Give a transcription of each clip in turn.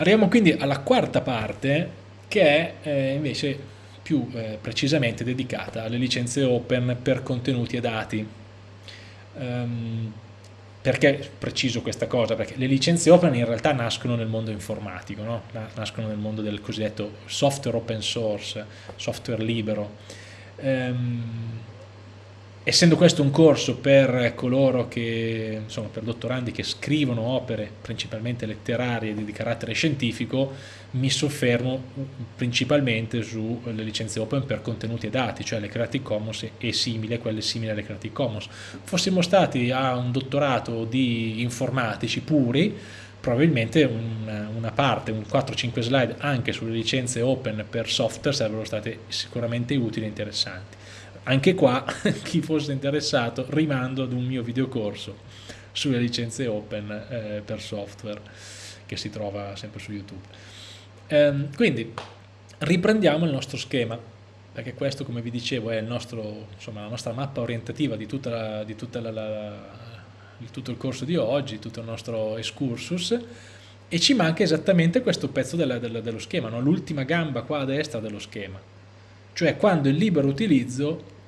Arriviamo quindi alla quarta parte che è eh, invece più eh, precisamente dedicata alle licenze open per contenuti e dati. Um, perché preciso questa cosa? Perché le licenze open in realtà nascono nel mondo informatico, no? nascono nel mondo del cosiddetto software open source, software libero. Um, essendo questo un corso per coloro che, insomma, per dottorandi che scrivono opere principalmente letterarie di carattere scientifico, mi soffermo principalmente sulle licenze open per contenuti e dati, cioè le Creative Commons e simili, quelle simili alle Creative Commons. Fossimo stati a un dottorato di informatici puri, probabilmente una, parte, un 4-5 slide anche sulle licenze open per software sarebbero state sicuramente utili e interessanti anche qua chi fosse interessato rimando ad un mio videocorso sulle licenze open eh, per software che si trova sempre su YouTube. Ehm, quindi riprendiamo il nostro schema perché questo come vi dicevo è nostro, insomma, la nostra mappa orientativa di, tutta la, di, tutta la, la, tutto il corso di oggi, tutto il nostro excursus e ci manca esattamente questo pezzo della, della, dello schema, no? l'ultima gamba qua a destra dello schema cioè quando il libero utilizzo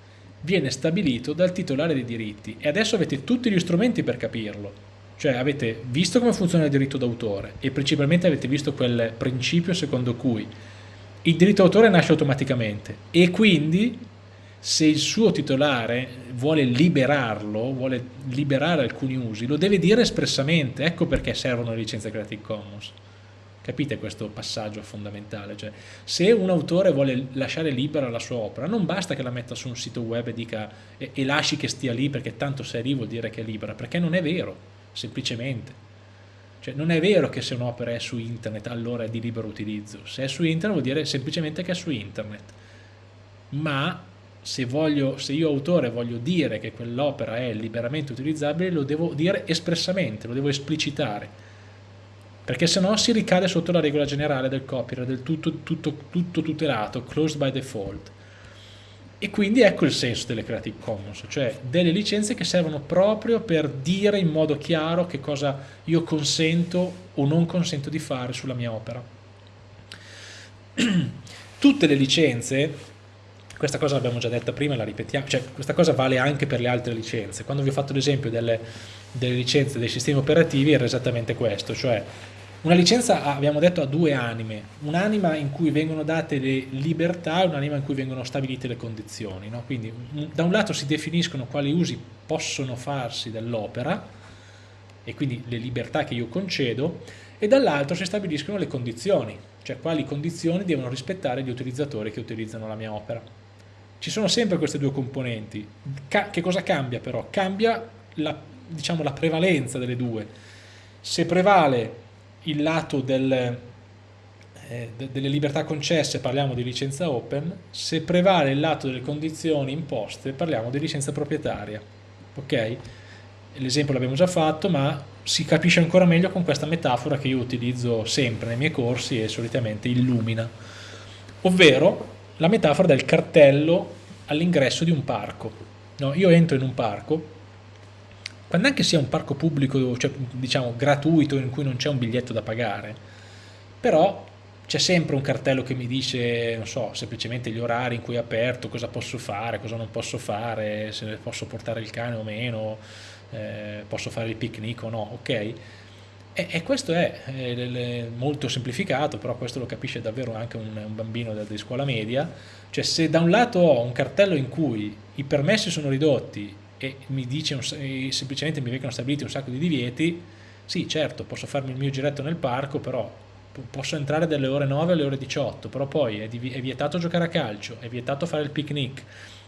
viene stabilito dal titolare dei diritti. E adesso avete tutti gli strumenti per capirlo. Cioè avete visto come funziona il diritto d'autore e principalmente avete visto quel principio secondo cui il diritto d'autore nasce automaticamente. E quindi se il suo titolare vuole liberarlo, vuole liberare alcuni usi, lo deve dire espressamente, ecco perché servono le licenze Creative Commons. Capite questo passaggio fondamentale? Cioè, se un autore vuole lasciare libera la sua opera, non basta che la metta su un sito web e, dica, e, e lasci che stia lì perché tanto se è lì vuol dire che è libera, perché non è vero, semplicemente. Cioè, non è vero che se un'opera è su internet allora è di libero utilizzo, se è su internet vuol dire semplicemente che è su internet. Ma se, voglio, se io autore voglio dire che quell'opera è liberamente utilizzabile, lo devo dire espressamente, lo devo esplicitare perché se no si ricade sotto la regola generale del copyright, del tutto, tutto, tutto tutelato, closed by default. E quindi ecco il senso delle Creative Commons, cioè delle licenze che servono proprio per dire in modo chiaro che cosa io consento o non consento di fare sulla mia opera. Tutte le licenze, questa cosa l'abbiamo già detta prima e la ripetiamo, cioè questa cosa vale anche per le altre licenze. Quando vi ho fatto l'esempio delle, delle licenze dei sistemi operativi era esattamente questo, cioè una licenza, abbiamo detto, ha due anime, un'anima in cui vengono date le libertà e un'anima in cui vengono stabilite le condizioni. No? Quindi da un lato si definiscono quali usi possono farsi dell'opera e quindi le libertà che io concedo e dall'altro si stabiliscono le condizioni, cioè quali condizioni devono rispettare gli utilizzatori che utilizzano la mia opera. Ci sono sempre queste due componenti. Ca che cosa cambia però? Cambia la, diciamo, la prevalenza delle due. Se prevale il lato del, eh, delle libertà concesse parliamo di licenza open, se prevale il lato delle condizioni imposte parliamo di licenza proprietaria. Ok? L'esempio l'abbiamo già fatto, ma si capisce ancora meglio con questa metafora che io utilizzo sempre nei miei corsi e solitamente illumina, ovvero la metafora del cartello all'ingresso di un parco. No, io entro in un parco quando anche sia un parco pubblico, cioè diciamo gratuito, in cui non c'è un biglietto da pagare, però c'è sempre un cartello che mi dice, non so, semplicemente gli orari in cui è aperto, cosa posso fare, cosa non posso fare, se posso portare il cane o meno, eh, posso fare il picnic o no, ok? E, e questo è, è, è, molto semplificato, però questo lo capisce davvero anche un, un bambino di scuola media, cioè se da un lato ho un cartello in cui i permessi sono ridotti e mi dice un, semplicemente mi vengono stabiliti un sacco di divieti, sì certo posso farmi il mio giretto nel parco, però posso entrare dalle ore 9 alle ore 18, però poi è, è vietato giocare a calcio, è vietato fare il picnic,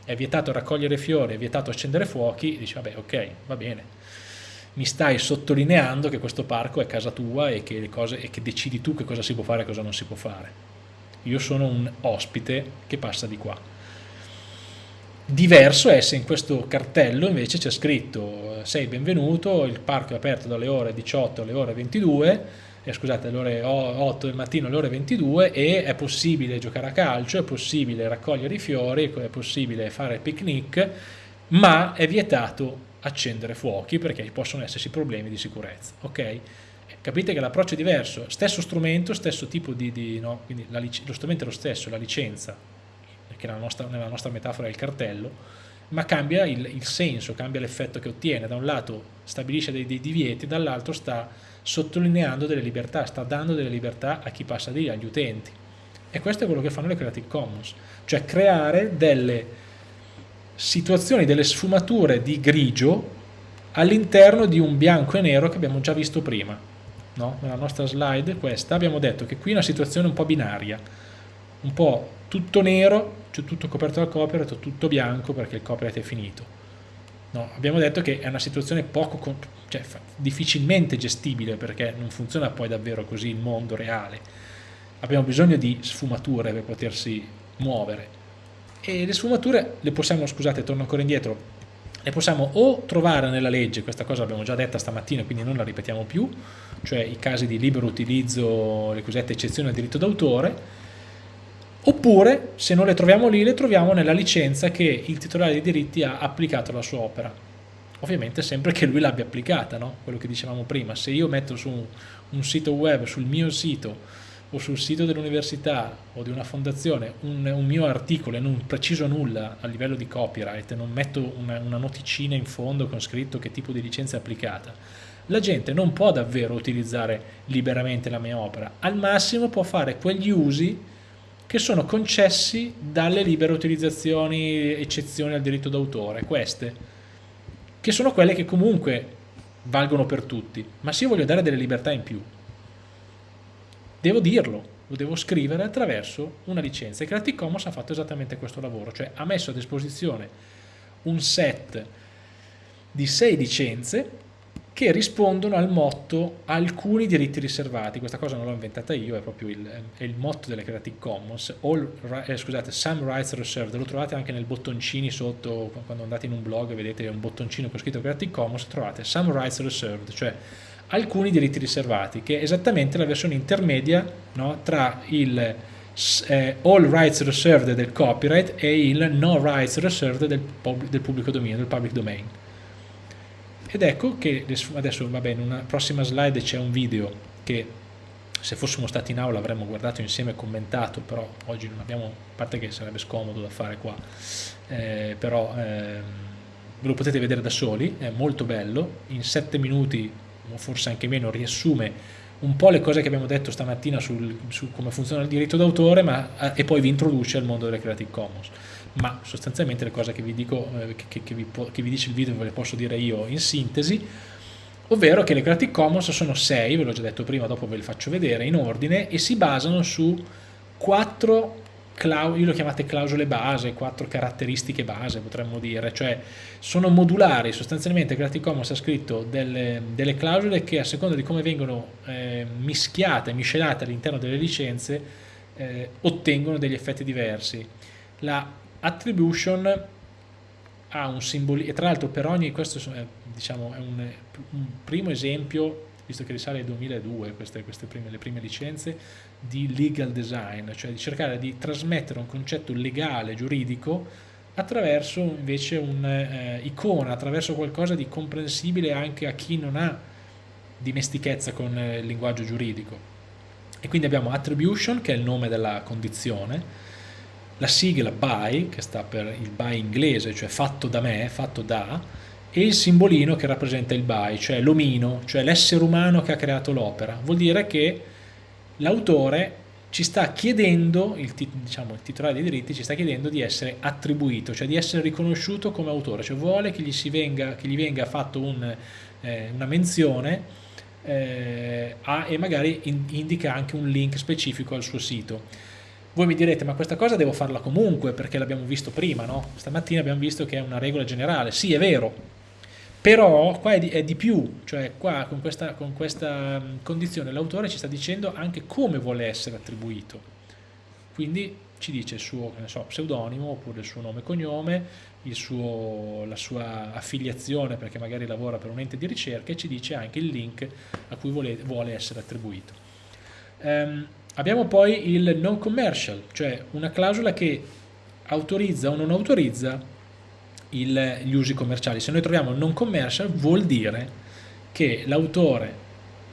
è vietato raccogliere fiori, è vietato accendere fuochi, dici vabbè ok, va bene. Mi stai sottolineando che questo parco è casa tua e che, cose, e che decidi tu che cosa si può fare e cosa non si può fare. Io sono un ospite che passa di qua. Diverso è se in questo cartello invece c'è scritto sei benvenuto, il parco è aperto dalle ore 18 alle ore 22, eh, scusate, alle ore 8 del mattino alle ore 22 e è possibile giocare a calcio, è possibile raccogliere i fiori, è possibile fare picnic, ma è vietato accendere fuochi perché possono esserci problemi di sicurezza, ok? capite che l'approccio è diverso, stesso strumento, stesso tipo di, di no? quindi la, lo strumento è lo stesso, la licenza, che nostra, nella nostra metafora è il cartello, ma cambia il, il senso, cambia l'effetto che ottiene, da un lato stabilisce dei, dei divieti, dall'altro sta sottolineando delle libertà, sta dando delle libertà a chi passa di lì, agli utenti. E questo è quello che fanno le Creative Commons, cioè creare delle situazioni, delle sfumature di grigio all'interno di un bianco e nero che abbiamo già visto prima no? nella nostra slide questa, abbiamo detto che qui è una situazione un po' binaria, un po' tutto nero, cioè tutto coperto dal copyright tutto bianco perché il copyright è finito. No, abbiamo detto che è una situazione poco, cioè, difficilmente gestibile perché non funziona poi davvero così il mondo reale. Abbiamo bisogno di sfumature per potersi muovere. E le sfumature le possiamo, scusate, torno ancora indietro, le possiamo o trovare nella legge, questa cosa l'abbiamo già detta stamattina quindi non la ripetiamo più, cioè i casi di libero utilizzo, le cosiddette eccezioni al diritto d'autore, oppure se non le troviamo lì le troviamo nella licenza che il titolare dei diritti ha applicato alla sua opera. Ovviamente sempre che lui l'abbia applicata, no? quello che dicevamo prima, se io metto su un sito web, sul mio sito, o sul sito dell'università o di una fondazione un, un, mio articolo e non preciso nulla a livello di copyright, non metto una, una noticina in fondo con scritto che tipo di licenza è applicata, la gente non può davvero utilizzare liberamente la mia opera, al massimo può fare quegli usi che sono concessi dalle libere utilizzazioni, eccezioni al diritto d'autore, queste, che sono quelle che comunque valgono per tutti, ma se io voglio dare delle libertà in più, devo dirlo, lo devo scrivere attraverso una licenza. E Creative Commons ha fatto esattamente questo lavoro, cioè ha messo a disposizione un set di sei licenze che rispondono al motto alcuni diritti riservati, questa cosa non l'ho inventata io, è proprio il, è il motto delle Creative Commons, all, eh, scusate, some rights reserved, lo trovate anche nel bottoncini sotto, quando andate in un blog vedete un bottoncino con scritto Creative Commons, trovate some rights reserved, cioè alcuni diritti riservati, che è esattamente la versione intermedia no, tra il eh, all rights reserved del copyright e il no rights reserved del, del pubblico dominio, del public domain ed ecco che adesso vabbè in una prossima slide c'è un video che se fossimo stati in aula avremmo guardato insieme e commentato però oggi non abbiamo, a parte che sarebbe scomodo da fare qua eh, però eh, lo potete vedere da soli, è molto bello in sette minuti o forse anche meno riassume un po' le cose che abbiamo detto stamattina sul, su come funziona il diritto d'autore eh, e poi vi introduce al mondo delle Creative Commons. Ma sostanzialmente le cose che vi, dico, eh, che, che, vi, che vi dice il video ve le posso dire io in sintesi, ovvero che le Creative Commons sono sei, ve l'ho già detto prima, dopo ve le faccio vedere, in ordine e si basano su quattro io lo chiamate clausole base, quattro caratteristiche base potremmo dire, cioè sono modulari, sostanzialmente Creative Commons ha scritto delle, delle clausole che a seconda di come vengono eh, mischiate, miscelate all'interno delle licenze eh, ottengono degli effetti diversi. La attribution ha un simbolo, e tra l'altro per ogni, questo è, diciamo, è un, un, primo esempio, visto che risale al 2002 queste, queste prime, le prime licenze, di legal design, cioè di cercare di trasmettere un concetto legale, giuridico, attraverso invece un'icona, eh, attraverso qualcosa di comprensibile anche a chi non ha dimestichezza con eh, il linguaggio giuridico. E quindi abbiamo attribution, che è il nome della condizione, la sigla by, che sta per il by inglese, cioè fatto da me, fatto da, e il simbolino che rappresenta il by, cioè l'omino, cioè l'essere umano che ha creato l'opera. Vuol dire che l'autore ci sta chiedendo, il, diciamo, il titolare dei diritti ci sta chiedendo di essere attribuito, cioè di essere riconosciuto come autore, cioè vuole che gli, venga, che gli venga fatto un, eh, una menzione eh, a, e magari in, indica anche un link specifico al suo sito. Voi mi direte, ma questa cosa devo farla comunque perché l'abbiamo visto prima, no? Stamattina abbiamo visto che è una regola generale. Sì, è vero, però qua è di, è di più, cioè qua con questa, con questa condizione l'autore ci sta dicendo anche come vuole essere attribuito. Quindi ci dice il suo so, pseudonimo oppure il suo nome e cognome, suo, la sua affiliazione perché magari lavora per un ente di ricerca e ci dice anche il link a cui vuole, vuole essere attribuito. Um, Abbiamo poi il non commercial, cioè una clausola che autorizza o non autorizza il, gli usi commerciali. Se noi troviamo non commercial vuol dire che l'autore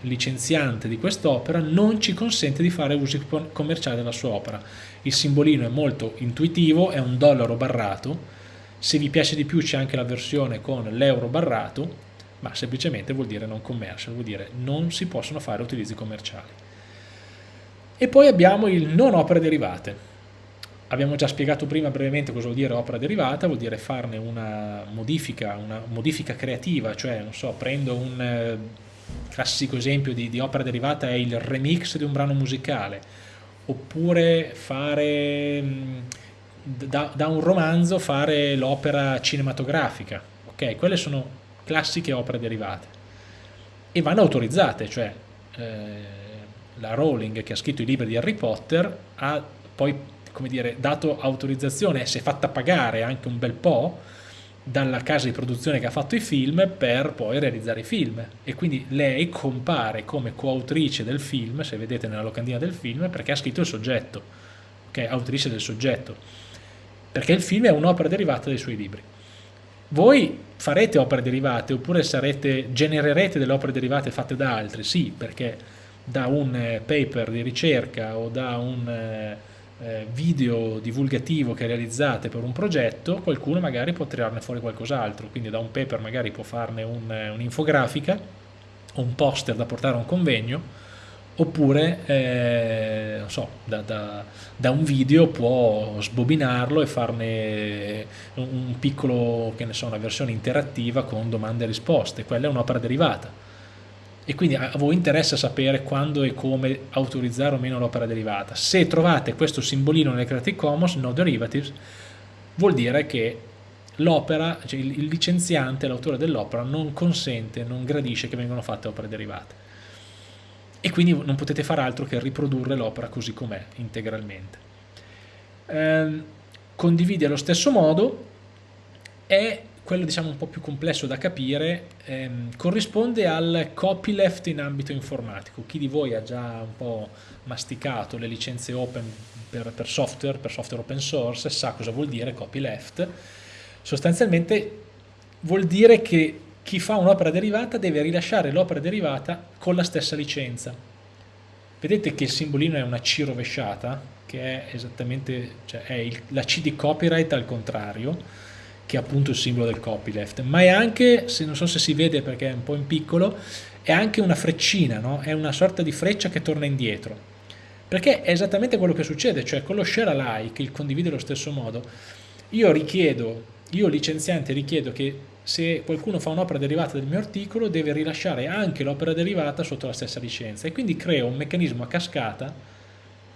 licenziante di quest'opera non ci consente di fare uso commerciale della sua opera. Il simbolino è molto intuitivo, è un dollaro barrato, se vi piace di più c'è anche la versione con l'euro barrato, ma semplicemente vuol dire non commercial, vuol dire non si possono fare utilizzi commerciali. E poi abbiamo il non opere derivate. Abbiamo già spiegato prima brevemente cosa vuol dire opera derivata, vuol dire farne una modifica, una modifica creativa, cioè non so, prendo un eh, classico esempio di, di opera derivata è il remix di un brano musicale, oppure fare da, da un romanzo fare l'opera cinematografica, ok? Quelle sono classiche opere derivate e vanno autorizzate, cioè eh, la Rowling che ha scritto i libri di Harry Potter ha poi come dire, dato autorizzazione, si è fatta pagare anche un bel po' dalla casa di produzione che ha fatto i film per poi realizzare i film e quindi lei compare come coautrice del film, se vedete nella locandina del film, perché ha scritto il soggetto, ok, autrice del soggetto, perché il film è un'opera derivata dai suoi libri. Voi farete opere derivate oppure sarete, genererete delle opere derivate fatte da altri? Sì, perché da un eh, paper di ricerca o da un eh, eh, video divulgativo che realizzate per un progetto, qualcuno magari può tirarne fuori qualcos'altro, quindi da un paper magari può farne un'infografica o un poster da portare a un convegno, oppure eh, non so, da, da, da, un video può sbobinarlo e farne un piccolo, che ne so, una versione interattiva con domande e risposte, quella è un'opera derivata. E quindi a voi interessa sapere quando e come autorizzare o meno l'opera derivata. Se trovate questo simbolino nel Creative Commons, no derivatives, vuol dire che l'opera, cioè il licenziante, l'autore dell'opera, non consente, non gradisce che vengano fatte opere derivate e quindi non potete fare altro che riprodurre l'opera così com'è integralmente. Eh, condivide allo stesso modo è quello diciamo un po' più complesso da capire, ehm, corrisponde al copyleft in ambito informatico. Chi di voi ha già un po' masticato le licenze open per, per software, per software open source, sa cosa vuol dire copyleft. Sostanzialmente vuol dire che chi fa un'opera derivata deve rilasciare l'opera derivata con la stessa licenza. Vedete che il simbolino è una C rovesciata, che è esattamente cioè è il, la C di copyright al contrario, che è appunto il simbolo del copyleft, ma è anche, se non so se si vede perché è un po' in piccolo, è anche una freccina, no? è una sorta di freccia che torna indietro. Perché è esattamente quello che succede, cioè con lo share alike, il condivide allo stesso modo, io richiedo, io licenziante richiedo che se qualcuno fa un'opera derivata del mio articolo deve rilasciare anche l'opera derivata sotto la stessa licenza e quindi creo un meccanismo a cascata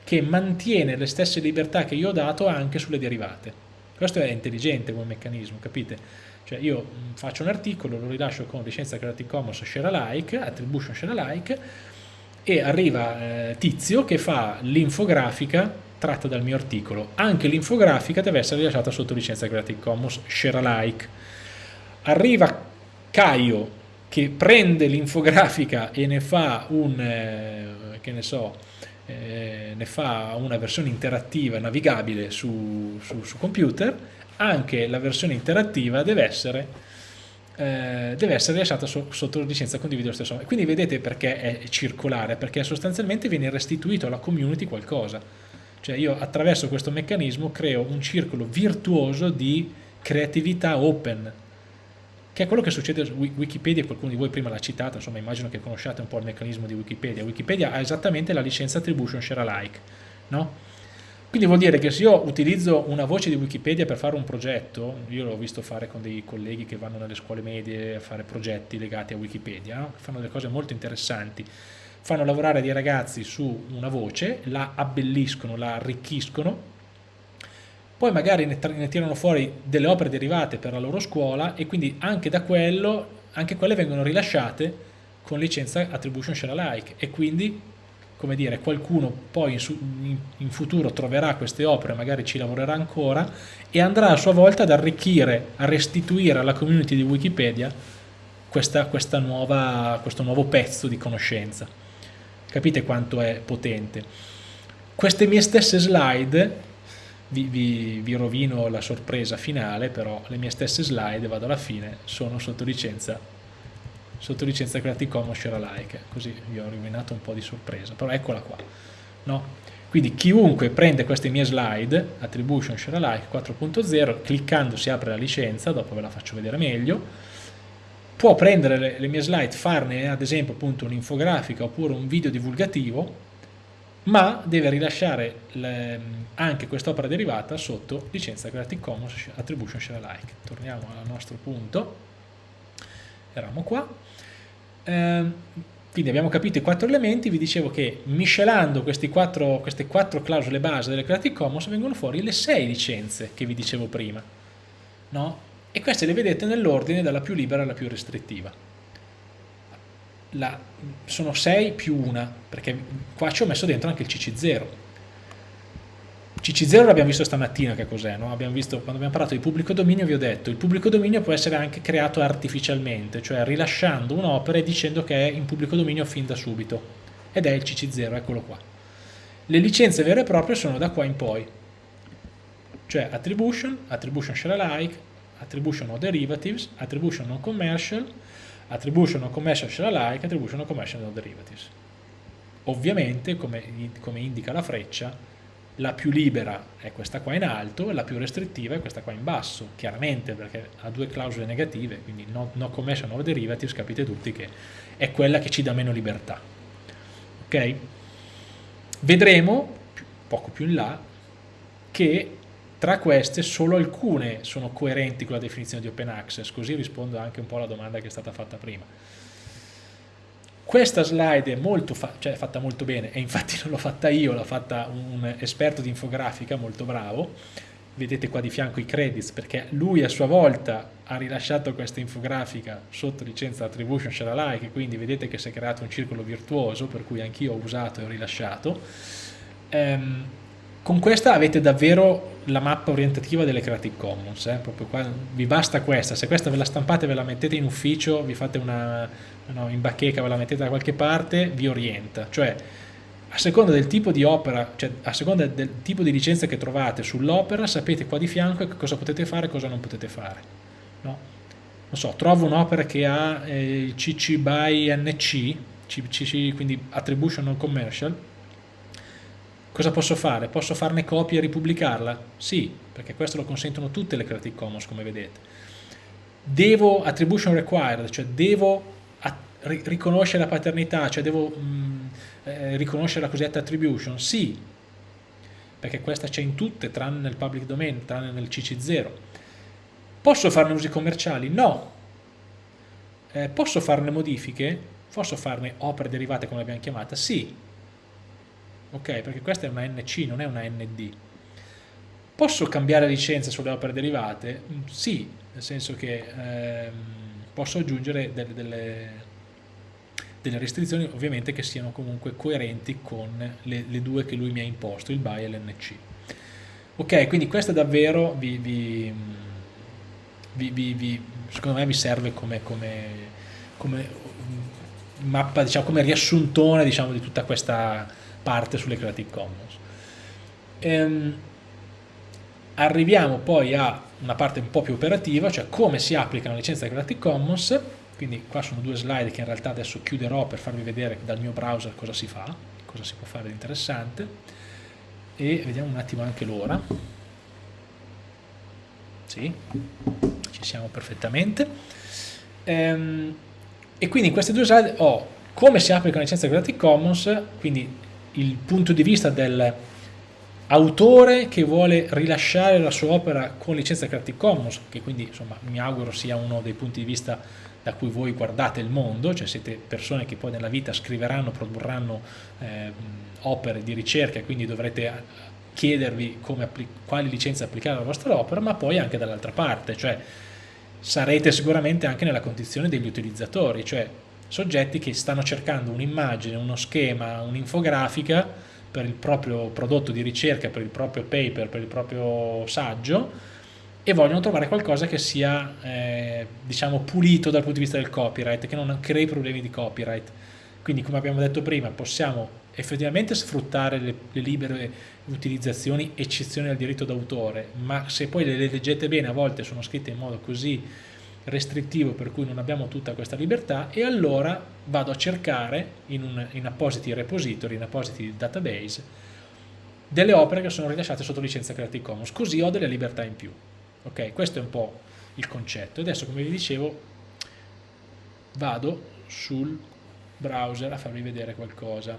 che mantiene le stesse libertà che io ho dato anche sulle derivate. Questo è intelligente come meccanismo, capite? Cioè io mm, faccio un articolo, lo rilascio con licenza Creative Commons share alike, attribution share alike e arriva eh, Tizio che fa l'infografica tratta dal mio articolo. Anche l'infografica deve essere rilasciata sotto licenza Creative Commons share alike arriva Caio che prende l'infografica e ne fa un, eh, che ne so, eh, ne fa una versione interattiva navigabile su, su, su computer, anche la versione interattiva deve essere, eh, deve essere lasciata so, sotto licenza condividere lo stesso. Quindi vedete perché è circolare, perché sostanzialmente viene restituito alla community qualcosa. Cioè io attraverso questo meccanismo creo un circolo virtuoso di creatività open, che è quello che succede su Wikipedia, qualcuno di voi prima l'ha citata, insomma immagino che conosciate un po' il meccanismo di Wikipedia. Wikipedia ha esattamente la licenza attribution share alike, no? Quindi vuol dire che se io utilizzo una voce di Wikipedia per fare un progetto, io l'ho visto fare con dei colleghi che vanno nelle scuole medie a fare progetti legati a Wikipedia, no? fanno delle cose molto interessanti, fanno lavorare dei ragazzi su una voce, la abbelliscono, la arricchiscono poi magari ne, ne, tirano fuori delle opere derivate per la loro scuola e quindi anche da quello, anche quelle vengono rilasciate con licenza attribution share alike e quindi come dire, qualcuno poi in, in, in, futuro troverà queste opere, magari ci lavorerà ancora e andrà a sua volta ad arricchire, a restituire alla community di Wikipedia questa, questa nuova, questo nuovo pezzo di conoscenza. Capite quanto è potente? Queste mie stesse slide vi, vi, vi, rovino la sorpresa finale, però le mie stesse slide, vado alla fine, sono sotto licenza sotto licenza Creative Commons share alike così vi ho rovinato un po' di sorpresa però eccola qua no? quindi chiunque prende queste mie slide attribution share alike 4.0 cliccando si apre la licenza dopo ve la faccio vedere meglio può prendere le, le mie slide farne ad esempio un'infografica oppure un video divulgativo ma deve rilasciare le, anche quest'opera derivata sotto licenza Creative Commons Attribution Share Alike. Torniamo al nostro punto, eravamo qua. Eh, quindi abbiamo capito i quattro elementi, vi dicevo che miscelando quattro, queste quattro clausole base delle Creative Commons vengono fuori le sei licenze che vi dicevo prima. No? E queste le vedete nell'ordine dalla più libera alla più restrittiva la, sono 6 più 1, perché qua ci ho messo dentro anche il CC0. CC0 l'abbiamo visto stamattina che cos'è, no? quando abbiamo parlato di pubblico dominio vi ho detto il pubblico dominio può essere anche creato artificialmente, cioè rilasciando un'opera e dicendo che è in pubblico dominio fin da subito, ed è il CC0, eccolo qua. Le licenze vere e proprie sono da qua in poi, cioè attribution, attribution share alike, attribution no derivatives, attribution non commercial, attribution non commercial share alike, attribution non commercial no derivatives. Ovviamente, come, come indica la freccia, la più libera è questa qua in alto e la più restrittiva è questa qua in basso, chiaramente perché ha due clausole negative, quindi no, no commercial no derivatives, capite tutti che è quella che ci dà meno libertà. Ok? Vedremo, poco più in là, che tra queste solo alcune sono coerenti con la definizione di open access, così rispondo anche un po' alla domanda che è stata fatta prima. Questa slide è molto fa cioè, fatta molto bene e infatti non l'ho fatta io, l'ha fatta un esperto di infografica molto bravo, vedete qua di fianco i credits perché lui a sua volta ha rilasciato questa infografica sotto licenza attribution share alike quindi vedete che si è creato un circolo virtuoso per cui anch'io ho usato e ho rilasciato ehm, con questa avete davvero la mappa orientativa delle Creative Commons, eh? qua, vi basta questa, se questa ve la stampate ve la mettete in ufficio, vi fate una no, in bacheca, ve la mettete da qualche parte, vi orienta, cioè a seconda del tipo di opera, cioè a seconda del tipo di licenza che trovate sull'opera, sapete qua di fianco cosa potete fare e cosa non potete fare. No? Non so, trovo un'opera che ha eh, CC by NC, CC, quindi Attribution Non Commercial, Cosa posso fare? Posso farne copia e ripubblicarla? Sì, perché questo lo consentono tutte le Creative Commons, come vedete. Devo attribution required, cioè devo riconoscere la paternità, cioè devo mh, mm, eh, riconoscere la cosiddetta attribution? Sì, perché questa c'è in tutte, tranne nel public domain, tranne nel CC0. Posso farne usi commerciali? No. Eh, posso farne modifiche? Posso farne opere derivate come l'abbiamo chiamata? Sì ok? Perché questa è una NC, non è una ND. Posso cambiare licenza sulle opere derivate? Mm, sì, nel senso che ehm, posso aggiungere delle, delle, delle, restrizioni ovviamente che siano comunque coerenti con le, le, due che lui mi ha imposto, il BY e l'NC. Ok, quindi questo davvero vi, vi, vi, vi, secondo me vi serve come, come, come mappa, diciamo, come riassuntone diciamo, di tutta questa parte sulle Creative Commons. Ehm, arriviamo poi a una parte un po' più operativa, cioè come si applica la licenza Creative Commons, quindi qua sono due slide che in realtà adesso chiuderò per farvi vedere dal mio browser cosa si fa, cosa si può fare di interessante, e vediamo un attimo anche l'ora. Sì, ci siamo perfettamente. Ehm, e quindi in queste due slide ho come si applica la licenza Creative Commons, quindi il punto di vista dell'autore che vuole rilasciare la sua opera con licenza Creative Commons, che quindi insomma mi auguro sia uno dei punti di vista da cui voi guardate il mondo, cioè siete persone che poi nella vita scriveranno, produrranno eh, opere di ricerca quindi dovrete chiedervi quali licenze applicare alla vostra opera, ma poi anche dall'altra parte, cioè sarete sicuramente anche nella condizione degli utilizzatori, cioè soggetti che stanno cercando un'immagine, uno schema, un'infografica per il proprio prodotto di ricerca, per il proprio paper, per il proprio saggio e vogliono trovare qualcosa che sia eh, diciamo pulito dal punto di vista del copyright, che non crei problemi di copyright. Quindi come abbiamo detto prima possiamo effettivamente sfruttare le, le libere utilizzazioni eccezioni al diritto d'autore, ma se poi le leggete bene a volte sono scritte in modo così restrittivo per cui non abbiamo tutta questa libertà e allora vado a cercare in, un, in appositi repository, in appositi database delle opere che sono rilasciate sotto licenza Creative Commons, così ho delle libertà in più. Ok, questo è un po' il concetto. Adesso, come vi dicevo, vado sul browser a farvi vedere qualcosa.